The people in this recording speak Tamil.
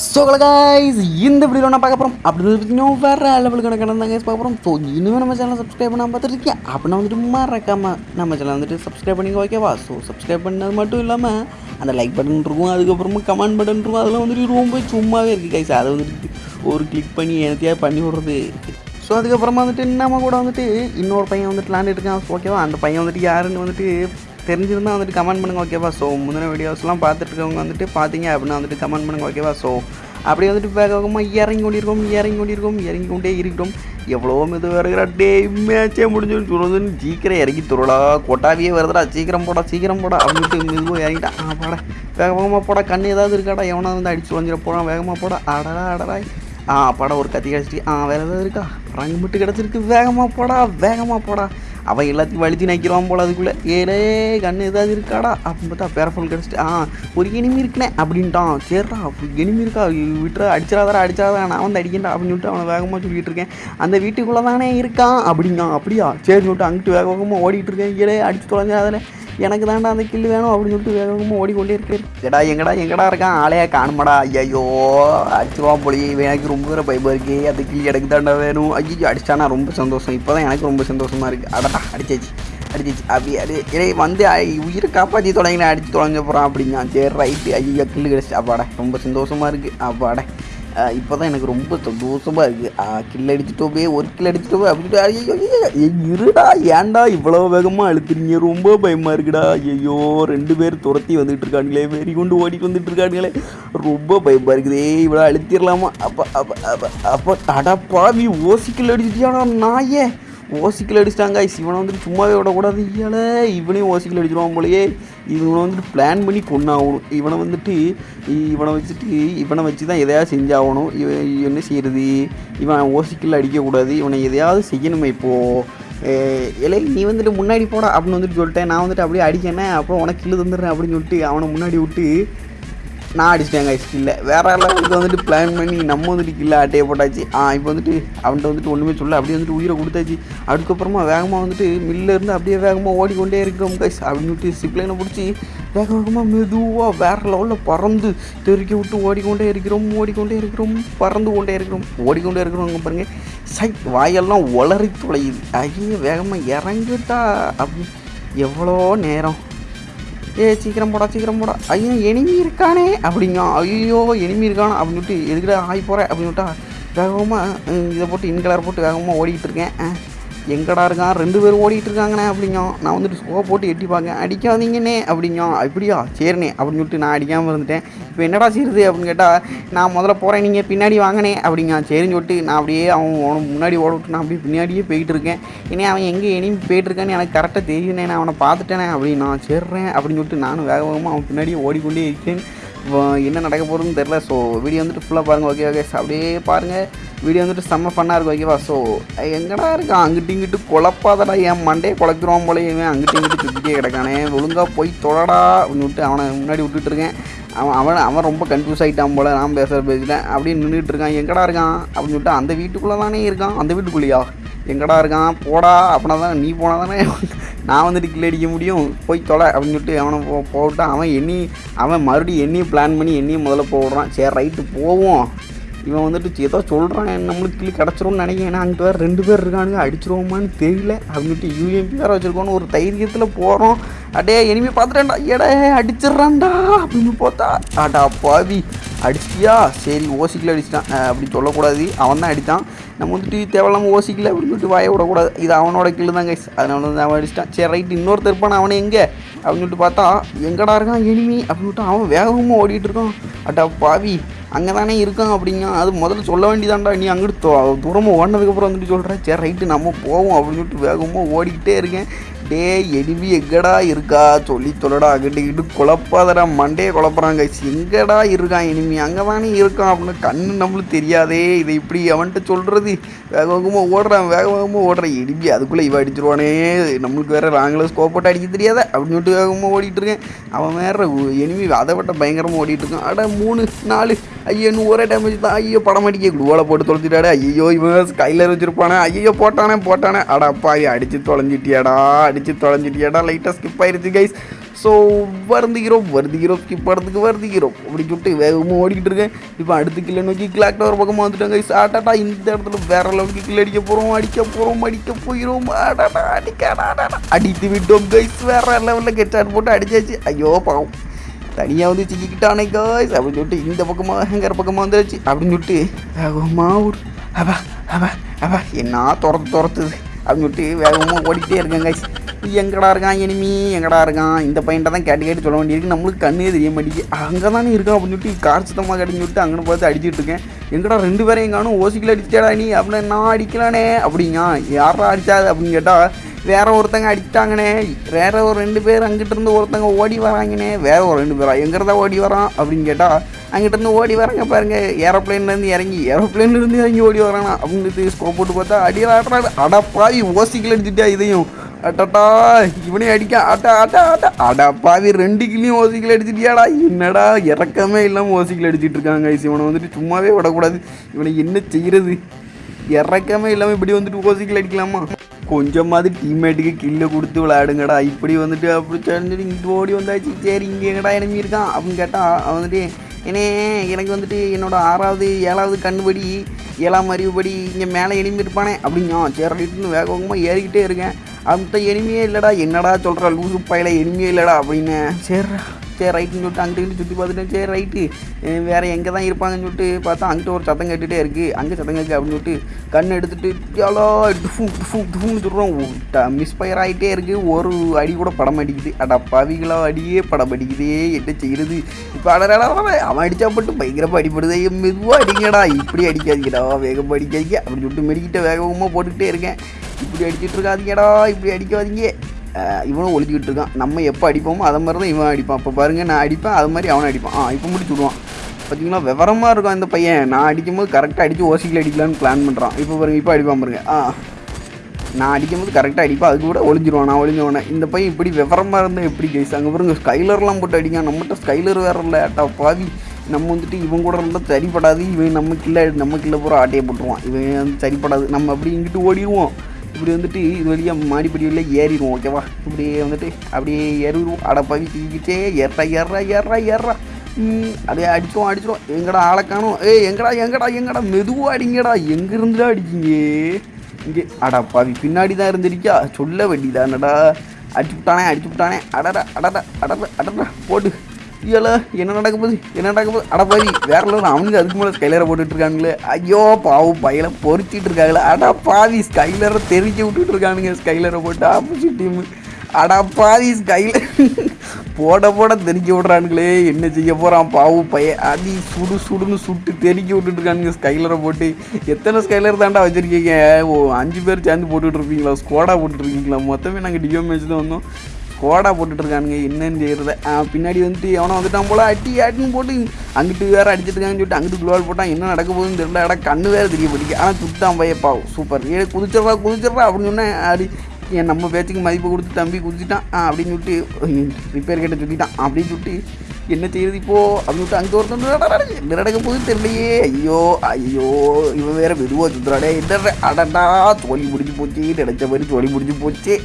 ஸோ கைஸ் இந்த வீடியோ நான் பார்க்க போகிறோம் அப்படின்னு பார்த்தீங்கன்னா வேறு லெவலுக்கு கணக்கான தான் கைஸ் பார்க்க போகிறோம் ஸோ இன்னும் நம்ம சேனல் சப்ஸ்கிரைப் பண்ணாமல் பார்த்துருக்கேன் அப்படின்னா வந்துட்டு மறக்காம நம்ம சேனல் வந்துட்டு சப்ஸ்கிரைப் பண்ணிங்க ஓகேவா ஸோ சப்ஸ்கிரைப் பண்ணது மட்டும் இல்லாமல் அந்த லைக் பட்டன் இருக்கும் அதுக்கப்புறமா கமெண்ட் பட்டன் இருக்கும். அதெல்லாம் வந்துட்டு ரொம்ப சும்மாவே இருக்குது கைஸ் அதை வந்துட்டு ஒரு கிளிக் பண்ணி எனத்தையாக பண்ணி விடுறது? ஸோ அதுக்கப்புறமா வந்துட்டு நம்ம கூட வந்துட்டு இன்னொரு பையன் வந்துட்டு விளாண்டுட்டு இருக்கான் ஓகேவா அந்த பையன் வந்துட்டு யாருன்னு வந்துட்டு தெரிஞ்சிருந்தால் வந்துட்டு கமெண்ட் பண்ணுங்கள் ஓகேவா ஸோ முந்தின வீடியோஸ்லாம் பார்த்துட்டு இருக்கவங்க வந்துட்டு பார்த்தீங்க அப்படின்னா வந்துட்டு கமெண்ட் பண்ணுங்க ஓகேவா ஸோ அப்படியே வந்துட்டு வேக வேகமாக இறங்கி கொண்டிருக்கோம் இறங்கி கொண்டிருக்கோம் இறங்கி கொண்டே இருக்கிறோம். எவ்வளோ மெதுவாக வருகிற டே மேட்சே முடிஞ்சுன்னு சொல்லுதுன்னு சீக்கிரம் இறங்கி துருடா கொட்டாவியே வருதுடா சீக்கிரம் போடா சீக்கிரம் போடா அப்படின்ட்டு மெதுவாக இறங்கிட்டான் ஆ போட. வேக வேகமாக போடா கண்ணு ஏதாவது இருக்காடா? எவனா வந்து அடிச்சு தொலைஞ்சிட போகிறான் வேகமாக போடா. அடடா அடடா. ஆ படம் ஒரு கத்தி கிடச்சிட்டு ஆ வேறு ஏதாவது இருக்கா? ரங்கு மட்டும் கிடச்சிருக்கு. வேகமாக போடா வேகமாக போடா. அவன் எல்லாத்தையும் வலித்து நினைக்கிறான் போல அதுக்குள்ளே. ஏலே கண்ணு ஏதாவது இருக்காடா? அப்படின்னு பார்த்தா பேரஃபோன் கிடச்சிட்டு ஆ ஒரு எனிமி இருக்குனே அப்படின்ட்டான். சரிடா எனிமி இருக்கா? விட்டுற அடிச்சிடாதடா அடிச்சாதா நான் வந்து அடிக்கண்டா அப்படின்னு சொல்லிட்டு அவனை வேகமாக சொல்லிகிட்டு இருக்கேன். அந்த வீட்டுக்குள்ளே தானே இருக்கான்? அப்படிங்க அப்படியா. சரி சொல்லிட்டு அங்கிட்டு வேக வேகமாக ஓடிட்டு இருக்கேன். ஏலே அடிச்சு தொலைஞ்சாதில் எனக்கு தாண்டா அந்த கில்லு வேணும் அப்படின்னு சொல்லிட்டு வேகமாக ஓடிக்கொண்டே இருக்கேன். எடா எங்கடா எங்கடா இருக்கான்? ஆளையா காணுமாடா? ஐயோ அடிச்சுவா போலி. எனக்கு ரொம்ப தூரம் பயமாக இருக்கு. அந்த கில்லு எனக்கு தாண்டா வேணும். ஐயோ அடிச்சானா ரொம்ப சந்தோஷம். இப்போ தான் எனக்கு ரொம்ப சந்தோஷமாக இருக்குது அடடா அடிச்சாச்சு அடிச்சிச்சு. அப்படி அடி இறை வந்து உயிரை காப்பாற்றி தொடங்கினேன் அடிச்சு தொலைஞ்ச போகிறான் அப்படிங்க சரி ரைட்டு ஐயோ கில்லு கிடச்சி அப்பாடா ரொம்ப சந்தோஷமாக இருக்குது அப்பாடா. இப்போ தான் எனக்கு ரொம்ப சந்தோஷமாக இருக்குது கில் அடிச்சிட்டோமே ஒரு கில் அடிச்சிட்டோமே அப்படின்ட்டு ஐயோ இருடா ஏன்டா இவ்வளோ வேகமாக அழுத்துறீங்க? ரொம்ப பயமாக இருக்குடா. ஐயோ ரெண்டு பேர் துரத்தி வந்துட்டு இருக்கானுங்களே வெறி கொண்டு ஓடிட்டு வந்துட்டு இருக்கானுங்களே ரொம்ப பயமாக இருக்குதே. இவ்வளோ அழுத்திடலாமா அப்போ அப்போ அப்போ அப்போ அடப்பாவி ஓசிக்கல் அடிச்சிட்டியானா நாயே. ஓசிக்கல் அடிச்சிட்டாங்க. இவனை வந்துட்டு சும்மாவே விடக்கூடாது. இயல இவனையும் ஓசிக்கல் அடிச்சிருவான் போலயே. இவனை வந்துட்டு பிளான் பண்ணி கொண்டாகணும் இவனை வந்துட்டு இவனை வச்சுட்டு இவனை வச்சு தான் எதையாவது செஞ்சாகணும். இவன் என்ன செய்கிறது இவன் ஓசிக்கல் அடிக்கக்கூடாது. இவனை எதையாவது செய்யணுமே இப்போது இலை நீ வந்துட்டு முன்னாடி போடா அப்படின்னு வந்துட்டு சொல்லிட்டேன். நான் வந்துட்டு அப்படியே அடிக்கணேன் அப்புறம் உனக்கு கில்லு தந்துடுறேன் அப்படின்னு சொல்லிட்டு அவனை முன்னாடி விட்டு நான் அடிச்சிட்டேன் கைஸ் கில்ல வேற லெவலுக்கு வந்துட்டு பிளான் பண்ணி நம்ம வந்துட்டு கில்ல அட்டையை போட்டாச்சு. ஆ இப்போ வந்துட்டு அவன்கிட்ட வந்துட்டு ஒன்றுமே சொல்ல அப்படியே வந்துட்டு உயிரை கொடுத்தாச்சு. அதுக்கப்புறமா வேகமாக வந்துட்டு மில்லிருந்து அப்படியே வேகமாக ஓடிக்கொண்டே இருக்கிறோம் கைஸ் அப்படின்னு சொல்லிட்டு சிப்ளைனை பிடிச்சி வேக வேகமாக மெதுவாக வேற லெவலில் பறந்து தெருக்கி விட்டு ஓடிக்கொண்டே இருக்கிறோம் ஓடிக்கொண்டே இருக்கிறோம் பறந்து கொண்டே இருக்கிறோம் ஓடிக்கொண்டே இருக்கிறோம். பாருங்க. சை வாயெல்லாம் உளறி துளையுது ஐயோ வேகமாக இறங்கிட்டா அப்படி எவ்வளோ நேரம். ஏ சீக்கிரம் போடா சீக்கிரம் போடா. ஐயோ எனிமி இருக்கானே. அப்படிங்க ஐயோ எனிமி இருக்கானே? அப்படின்னு சொல்லிட்டு எதுக்கிட்ட ஆகி போகிறேன் அப்படின்னு சொல்லிட்டா வேகமாக இதை போட்டு இன்கலர் போட்டு வேகமாக ஓடிட்டு இருக்கேன். எங்கடா இருக்கான்? ரெண்டு பேரும் ஓடிட்டு இருக்காங்கண்ணே அப்படிங்க நான் வந்துட்டு ஸ்கோ போட்டு எட்டி பார்க்க அடிக்காதீங்கண்ணே அப்படிங்க அப்படியா? சரிண்ணே அப்படின்னு சொல்லிட்டு நான் அடிக்காமல் இருந்துட்டேன். இப்போ என்னடா செய்யுது அப்படின்னு கேட்டால் நான் முதல்ல போகிறேன் நீங்கள் பின்னாடி வாங்கினே அப்படிங்க. சரின்னு சொல்லிட்டு நான் அப்படியே அவன் உனக்கு முன்னாடி ஓட விட்டு நான் அப்படியே பின்னாடியே போயிட்டு இருக்கேன். இனி அவன் எங்கே எனிமி போயிட்டு இருக்கான்னு எனக்கு கரெக்டாக தெரியுனே நான் அவனை பார்த்துட்டேனே அப்படின்னு நான் சேர்றேன் அப்படின்னு சொல்லிட்டு நானும் வேக வேகமாக அவன் பின்னாடியே ஓடிக்கொண்டே இருக்கேன். என்ன நடக்க போகிறதுன்னு தெரில ஸோ வீடியோ வந்துட்டு ஃபுல்லாக பாருங்கள் ஓகே ஓகே அப்படியே பாருங்கள் வீடியோ வந்துட்டு செம்ம ஃபன்னாக இருக்கும் ஓகேவா ஸோ எங்கடா இருக்கான்? அங்கிட்டு இங்கிட்டு குழப்பாதடா. என் மண்டே குழப்பிடுவான் போல இவன் அங்கிட்டு இங்கிட்டு சுற்றிட்டே கிடக்கானே. ஒழுங்காக போய் தொடடா அப்படின்னு விட்டு அவனை முன்னாடி விட்டுட்டு இருக்கேன். அவன் அவன் அவன் ரொம்ப கன்ஃபியூஸ் ஆகிட்டான் போல நான் பேசுகிற பேசிட்டேன். அப்படியே நின்றுட்டு இருக்கான். எங்கடா இருக்கான்? அப்படின்னு சொல்லிட்டு அந்த வீட்டுக்குள்ளே தானே இருக்கான்? அந்த வீட்டுக்குள்ளேயா? எங்கடா இருக்கான்? போடா அப்படின்னா தானே நீ போனால் தானே நான் வந்துட்டு கில் அடிக்க முடியும். போய் தொலை அப்படின்னு சொல்லிட்டு அவனை போ போட்டான் அவன் எண்ணி அவன் மறுபடியும் என்னையும் பிளான் பண்ணி என்னையும் முதல்ல போடுறான். சரி ரைட்டு போவோம். இவன் வந்துட்டு ஏதோ சொல்கிறான் நம்மளுக்கு கிளி கிடச்சிரும்னு நினைக்கிறேன். ஏன்னா அங்கிட்டு வேறு ரெண்டு பேர் இருக்கானுங்க. அடிச்சிருவோமான்னு தெரியல. அப்படின்ட்டு யூஎம்பி வேறு வச்சுருக்கோன்னு ஒரு தைரியத்தில் போகிறோம் அடே இனிமே பார்த்துட்டேன்டா. எடே அடிச்சிட்றான்டா அப்படின்னு பார்த்தா அடா பாவி. அடிச்சியா சரி ஓசிக்கில் அடிச்சிட்டான். அப்படின்னு அப்படி சொல்லக்கூடாது. அவன் தான் அடித்தான். நம்ம வந்துட்டு தேவையில்லாமல் ஓசிக்கல அப்படின்னு சொல்லிட்டு வாய விடக்கூடாது. இது அவனோட கிளு தான் கைஸ் அதனால வந்து அவன் அடிச்சிட்டான். சரி ரைட்டு இன்னொருத்தர் இருப்பான் அவனை எங்கே? அப்படின்னு சொல்லிட்டு பார்த்தா எங்கடா இருக்கான் எனிமி அப்படின்னு சொல்லிட்டு அவன் வேகமாக ஓடிட்டு இருக்கான். அட்டா பாவி. அங்கே தானே இருக்கான் அப்படிங்க அது முதல்ல சொல்ல வேண்டியதாண்டா நீ அங்கிட்டு தூரமாக ஓடினதுக்கப்புறம் வந்துட்டு சொல்கிறேன் சரி ரைட்டு நம்ம போவோம் அப்படின்னு சொல்லிட்டு வேகமாக ஓடிக்கிட்டே இருக்கேன். டே எனிமி எங்கடா இருக்கா? சொல்லி சொல்லடா அங்கிட்டு இங்கிட்டு குழப்பாதடா மண்டே குழப்புறாங்க எங்கடா இருக்கான் எனிமி அங்கே தானே இருக்கான் அப்படின்னு கண்ணு நம்மளுக்கு தெரியாதே. இதை இப்படி அவன்கிட்ட சொல்கிறது வேக வேகமாக ஓடுறான் வேக வேகமாக ஓடுறான். எனிமி அதுக்குள்ளே இவன் அடிச்சிருவானே. நம்மளுக்கு வேறு லாங்கில் ஸ்கோப் போட்டு அடிக்க தெரியாத அப்படின்னு சொல்லிட்டு வேகமாக ஓடிட்டுருக்கேன் அவன் வேறு எனிமி அதை விட்ட பயங்கரமாக ஓடிட்டுருக்கான் அட மூணு நாலு ஐயோ இன்னும் டேமேஜ் தான். ஐயோ படம் அடிக்க குளோவில் போட்டு தொலைச்சிட்டாடா ஐயோ இவன் கையில் வச்சிருப்பானே. ஐயோ போட்டானே போட்டானே. அடா அப்பாவி அடிச்சு தொலைஞ்சிட்டியாடா அடிச்சு தொலைஞ்சிட்டியாடா. லைட்டாக ஸ்கிப் ஆயிருச்சு கைஸ் ஸோ வருந்துகிறோம் வருந்துகிறோம் ஸ்கிப் படத்துக்கு வருந்துகிறோம் அப்படின்னு சொல்லிட்டு வேகமாக ஓடிக்கிட்டு இருக்கேன். இப்போ அடுத்த கிலோ நோக்கி கிளாக் டவர் பக்கமாக வந்துட்டாங்க ஆட்டாட்டா இந்த இடத்துல வேற லெவலுக்கு கில் அடிக்க போகிறோம் அடிக்க போகிறோம் அடிக்க போயிடும் ஆடாடா அடிக்க அடித்து விட்டோம் கைஸ் வேற லெவலில் கெட்டாட் போட்டு அடிச்சாச்சு. ஐயோ பாவம். தனியாக வந்து சிக்கிக்கிட்டானே காய்ஸ் அப்படின்னு சொல்லிட்டு இந்த பக்கமாக ஹேங்கர் பக்கமாக வந்துருச்சு. அப்படின்னு சொல்லிட்டு வேகமாக ஒரு அப்பா அப்பா அப்பா என்ன துரத்து துரத்துது? அப்படின்னு சொல்லிட்டு வேகமாக ஓடிக்கிட்டே இருக்கேன் காய்ஸ் எங்கடா இருக்கான் எனிமி எங்கடா இருக்கான்? இந்த பையன்ட்ட தான் கேட்டு கேட்டு சொல்ல வேண்டியிருக்கு. நம்மளுக்கு கண்ணே தெரிய மாட்டேங்குது. அங்கே தானே இருக்கான் அப்படின்னு சொல்லிட்டு கார் சுத்தமாக கட்டின்னு சொல்லிட்டு அங்கே பார்த்து அடிச்சுட்டு இருக்கேன். எங்கடா ரெண்டு பேரையும் காணும்? ஓசிக்கில் அடிச்சிட்டா நீ? அப்படின்னு நான் அடிக்கலானே. அப்படிங்க யாரா அடிச்சாது? அப்படின்னு கேட்டால் வேற ஒருத்தங்க அடிச்சிட்டாங்கண்ணே வேற ஒரு ரெண்டு பேர் அங்கிட்டிருந்து ஒருத்தங்க ஓடி வராங்கண்ணே வேற ஒரு ரெண்டு பேரா? எங்கிறதா ஓடி வரான் அப்படின்னு கேட்டால் அங்கிட்டிருந்து ஓடி வராங்க பாருங்க. ஏரோப்ளேன்லேருந்து இறங்கி ஏரோப்ளேன்லேருந்து இறங்கி ஓடி வரானா? அப்படின்னு ஸ்கோப் போட்டு பார்த்தா அடியாடுறாரு அடப்பாவி ஓசிக்கில் அடிச்சுட்டா இதையும். அட்டட்டா இவனையும் அடிக்க ஆட்டா ஆட்டா ஆட்டா அடப்பாவி ரெண்டு கிளியும் ஓசிக்கில் அடிச்சிட்டியாடா. என்னடா இறக்கமே இல்லாமல் ஓசிக்கில் அடிச்சிட்டு இருக்காங்க. இவனை வந்துட்டு சும்மாவே விடக்கூடாது. இவனை என்ன செய்கிறது இறக்கமே இல்லாமல் இப்படி வந்துட்டு ஓசிக்கில் அடிக்கலாமா? கொஞ்சமாவது டீம்மேட்டுக்கு கில்லை கொடுத்து விளையாடுங்கடா. இப்படி வந்துட்டு அப்படி தெரிஞ்சுட்டு இங்கே ஓடி வந்தாச்சு. சரி இங்கே எங்கடா இனிமே இருக்கான்? அப்படின்னு கேட்டால் அவன் வந்துட்டு ஏனே எனக்கு வந்துட்டு என்னோட ஆறாவது ஏழாவது கண்ணுபடி ஏழாம் அறிவுபடி இங்கே மேலே எனிமி இருப்பானே? அப்படிங்க சரி வேக வேகமாக ஏறிக்கிட்டே இருக்கேன். அந்த எனிமையே இல்லைடா. என்னடா சொல்கிற லூசு பையில எனிமையே இல்லைடா அப்படின்னு. சரிடா சரி ரைட்டுன்னு சொல்லிட்டு அங்கிட்டு சுற்றி பார்த்துட்டேன் சரி ரைட்டு வேறு எங்கே தான் இருப்பாங்கன்னு சொல்லிட்டு பார்த்தா அங்கிட்ட ஒரு சத்தம் கேட்டுகிட்டே இருக்குது அங்கே சத்தம் கேட்கு அப்படின்னு சொல்லிட்டு கண் எடுத்துட்டு யாலோ! டுஃபூ டுஃபும் டுஃபுன்னு சொல்கிறோம் மிஸ்பயர் ஆகிட்டே இருக்குது ஒரு அடி கூட படம் அடிக்குது. அடா பவிகளோ அடியே படம் அடிக்குதே என்ன செய்கிறது இப்போ அடடா அவன் அடித்தா மட்டும் பயங்கரமாக அடிப்படுதே மெதுவாக அடிங்கடா. இப்படி அடிக்காதீங்கடா. வேகமாக அடிக்காதீங்க அப்படின்னு சொல்லிட்டு மெடிக்கிட்ட வேகமாக போட்டுக்கிட்டே இருக்கேன். இப்படி அடிச்சுட்டு இருக்காதீங்கடா. இப்படி அடிக்காதீங்க. இவனும் ஒழிஞ்சிக்கிட்டு இருக்கான் நம்ம எப்போ அடிப்போமோ அதை மாதிரி தான் இவன் அடிப்பான். இப்போ பாருங்கள் நான் அடிப்பேன் அது மாதிரி அவனை அடிப்பான். ஆ இப்போ முடிச்சு விடுவான். பார்த்தீங்களா விவரமாக இருக்கும் இந்த பையன். நான் அடிக்கும்போது கரெக்டாக அடித்து ஓசிக்கில் அடிக்கலான்னு பிளான் பண்ணுறான் இப்போ பாருங்கள் இப்போ அடிப்பான் பாருங்க. ஆ நான் அடிக்கும்போது கரெக்டாக அடிப்பேன். அது கூட ஒளிஞ்சிருவான். நான் ஒளிஞ்சவனே இந்த பையன் இப்படி விவரமாக இருந்தால் எப்படி கேஸ் அங்கே பாருங்க ஸ்கைலர்லாம் போட்டு அடிங்க நம்மகிட்ட ஸ்கைலர் வேற இல்லை. அட்டா பாவி. நம்ம வந்துட்டு இவன் கூட இருந்தால் சரிப்படாது. இவன் நம்ம கிள்ள நம்ம கிள்ள பூரா ஆட்டையை போட்டுருவான். இவன் வந்து சரிப்படாது. நம்ம அப்படி இங்கிட்டு ஓடிடுவோம். இப்படி வந்துட்டு இது வழியாக மாடிப்படி வழியாக ஏறிடுவோம் ஓகேவா இப்படியே வந்துட்டு அப்படியே ஏறிடுவோம். அடப்பாவி தூக்கிட்டே ஏறா ஏறா ஏறா ஏறா ம், அப்படியே அடிச்சிடும் அடிச்சிடும் எங்கடா ஆளை காணும்? ஏ எங்கடா எங்கடா எங்கடா? மெதுவாக அடிங்கடா. எங்கேருந்துடா அடிக்கீங்க இங்கே. அடா பாவி பின்னாடி தான் இருந்திருக்கியா? சொல்ல வேண்டியதானடா. அடிச்சு விட்டானே அடிச்சு விட்டானே. அடடா அடடா அடடா அடடா. போட்டு ஐயோல என்ன நடக்க போகுது? என்ன நடக்க போகுது? அட பாவி வேற லெவல் அவனுக்கு அதுக்கு மேலே ஸ்கைலரை போட்டுட்டு இருக்கானுங்களே ஐயோ பாவம் பையில பொறிச்சிட்டு இருக்காங்களே. அடா பாவி ஸ்கைலரை தெரிஞ்சு விட்டுட்டு இருக்கானுங்க ஸ்கைலரை போட்டு. ஆப்போசிட் டீம் அடா பாவி ஸ்கைலர் போட போட தெரிஞ்சு விட்றானுங்களே. என்ன செய்ய போகிறான் பாவு பையன்? அடி சுடு சுடுன்னு சுட்டு தெறிக்க விட்டுட்டு இருக்கானுங்க ஸ்கைலரை போட்டு. எத்தனை ஸ்கைலர் தாண்டா வச்சுருக்கீங்க? ஓ அஞ்சு பேர் சேர்ந்து போட்டுட்ருப்பீங்களா? ஸ்கோடா போட்டுட்டுருக்கீங்களா மொத்தமே நாங்கள் டிஎம் மேட்ச் தான் வந்தோம். கோடா போட்டுட்டு இருக்கானுங்க என்னன்னு செய்யறது பின்னாடி வந்துட்டு எவனோ வந்துட்டான் போல அட்டி அட்டின்னு போட்டு அங்கிட்டு வேற அடிச்சிட்ருக்காங்கன்னு சொல்லிட்டு அங்கிட்டு குளோல் போட்டான். என்ன நடக்க போகுதுன்னு தெரியல. இடம் கண்ணு வேறு தெரிய போட்டிக்கு ஆனால் சுட்டான் பையப்பா சூப்பர். ஏ குதிச்சிட்றா குதிச்சிட்றா அப்படின்னு சொன்னேன். அடி என் நம்ம பேச்சுக்கு மதிப்பு கொடுத்து தம்பி குதிச்சிட்டான். அப்படின்னு சொல்லிட்டு ரிப்பேர் கேட்ட சொல்லிட்டான். அப்படின்னு சொல்லிட்டு என்ன செய்யுது இப்போது அப்படின்னு சொல்லிட்டு அங்கே ஒருத்தன் என்ன நடக்க போகுது தெரியலையே. ஐயோ ஐயோ இவன் வேற மெதுவாக சுற்றுறாடே என்ன அடடா தோழி முடிஞ்சு போச்சு. நினைச்ச மாதிரி தோழி முடிஞ்சு போச்சு.